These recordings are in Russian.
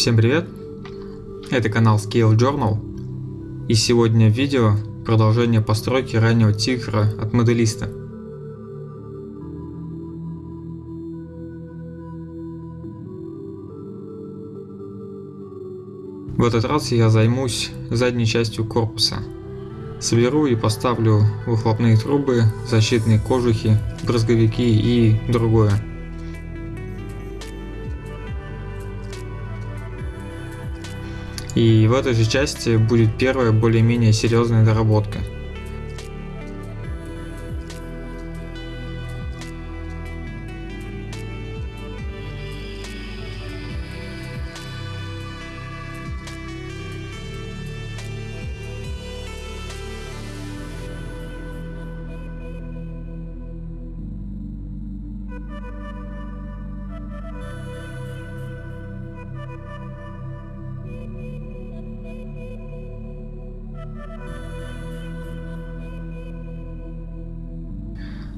Всем привет! Это канал Scale Journal и сегодня видео продолжение постройки раннего тигра от моделиста. В этот раз я займусь задней частью корпуса. Соберу и поставлю выхлопные трубы, защитные кожухи, брызговики и другое. И в этой же части будет первая более-менее серьезная доработка.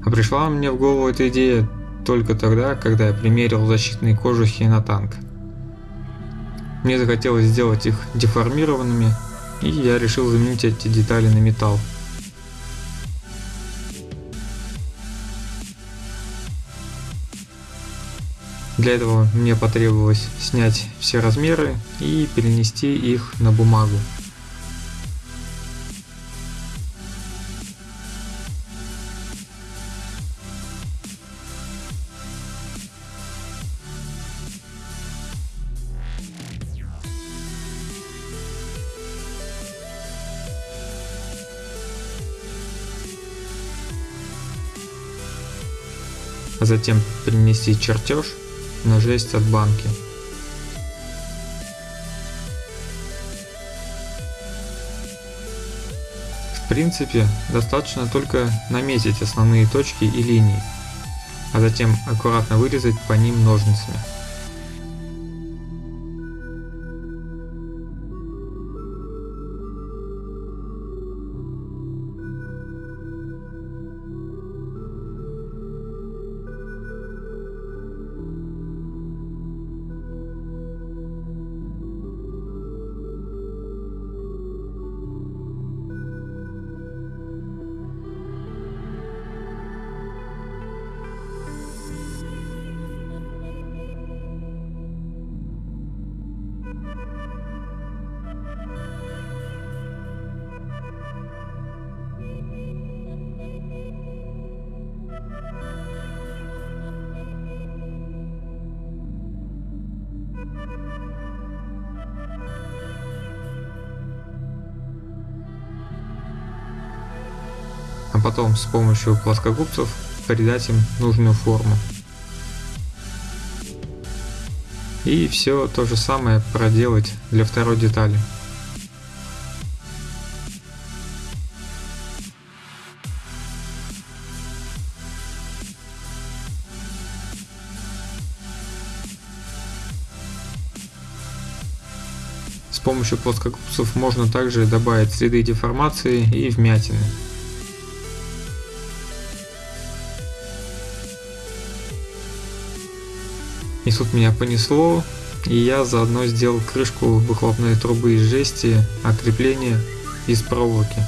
А пришла мне в голову эта идея только тогда, когда я примерил защитные кожухи на танк. Мне захотелось сделать их деформированными, и я решил заменить эти детали на металл. Для этого мне потребовалось снять все размеры и перенести их на бумагу. А затем принести чертеж на жесть от банки. В принципе, достаточно только наметить основные точки и линии, а затем аккуратно вырезать по ним ножницами. А потом с помощью плоскогубцев придать им нужную форму. И все то же самое проделать для второй детали. С помощью плоскогубцев можно также добавить следы деформации и вмятины. И тут меня понесло, и я заодно сделал крышку выхлопной трубы из жести, а крепление из проволоки.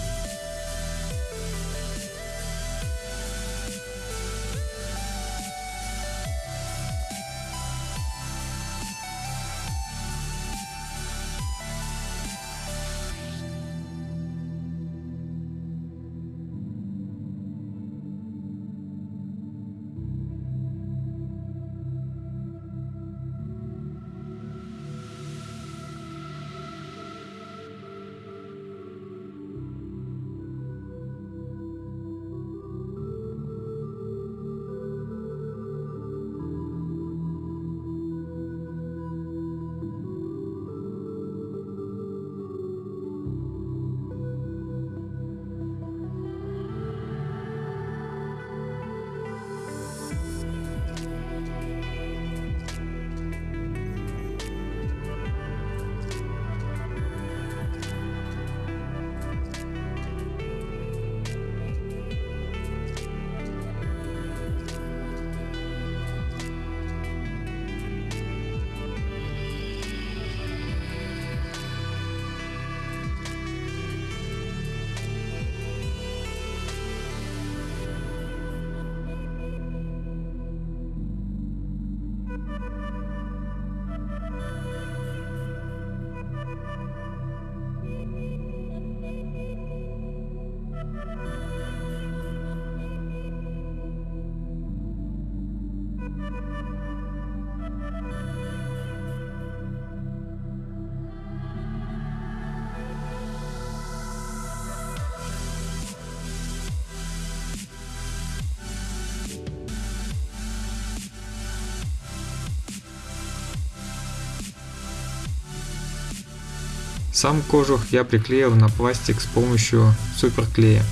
Сам кожух я приклеил на пластик с помощью суперклея.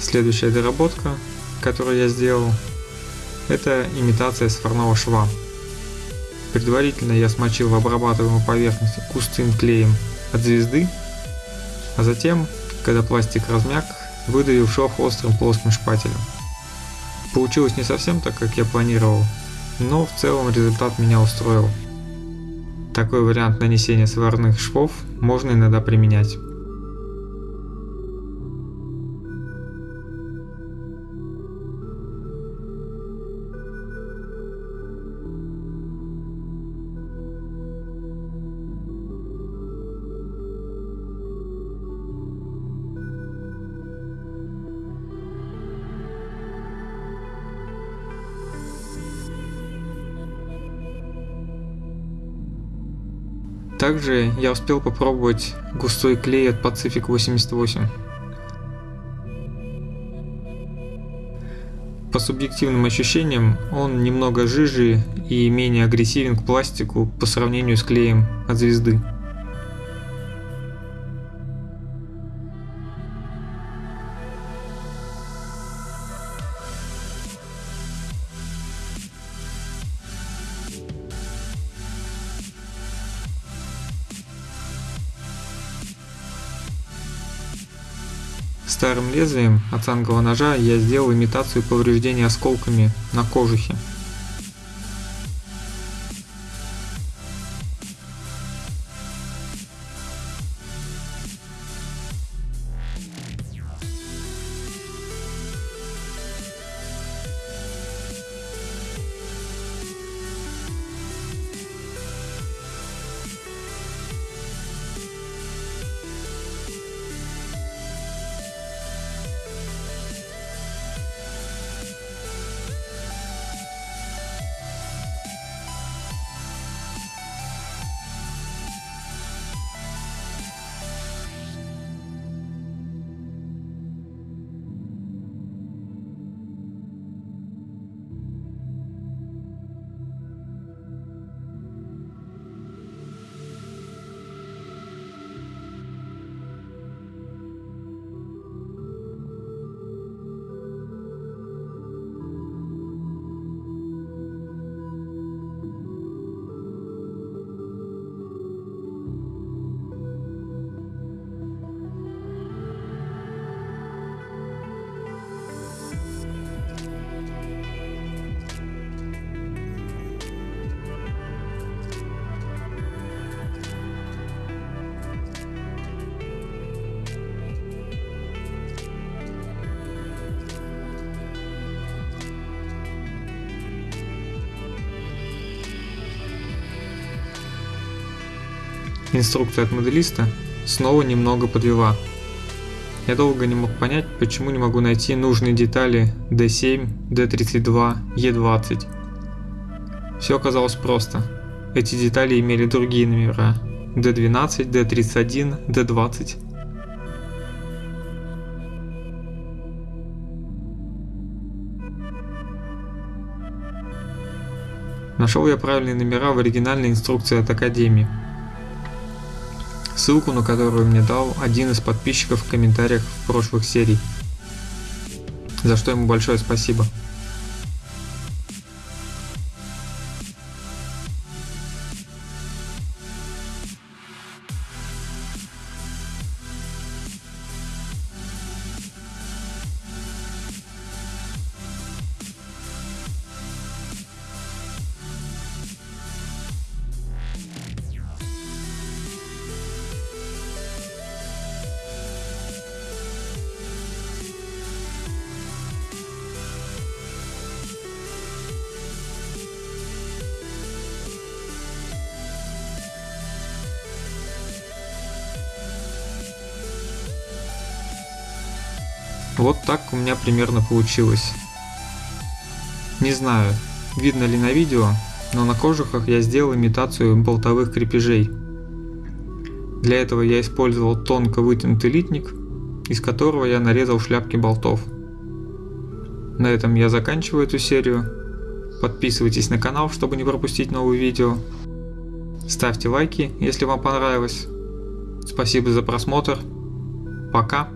Следующая доработка, которую я сделал, это имитация сварного шва. Предварительно я смочил в обрабатываемую поверхность густым клеем от звезды, а затем, когда пластик размяк, выдавил шов острым плоским шпателем. Получилось не совсем так, как я планировал, но в целом результат меня устроил. Такой вариант нанесения сварных швов можно иногда применять. Также я успел попробовать густой клей от Pacific 88. По субъективным ощущениям он немного жиже и менее агрессивен к пластику по сравнению с клеем от звезды. Лезвием от цангового ножа я сделал имитацию повреждения осколками на кожухе. Инструкция от моделиста снова немного подвела. Я долго не мог понять, почему не могу найти нужные детали D7, D32, E20. Все оказалось просто. Эти детали имели другие номера. D12, D31, D20. Нашел я правильные номера в оригинальной инструкции от Академии ссылку на которую мне дал один из подписчиков в комментариях в прошлых серий, за что ему большое спасибо. Вот так у меня примерно получилось. Не знаю, видно ли на видео, но на кожухах я сделал имитацию болтовых крепежей. Для этого я использовал тонко вытянутый литник, из которого я нарезал шляпки болтов. На этом я заканчиваю эту серию. Подписывайтесь на канал, чтобы не пропустить новые видео. Ставьте лайки, если вам понравилось. Спасибо за просмотр. Пока.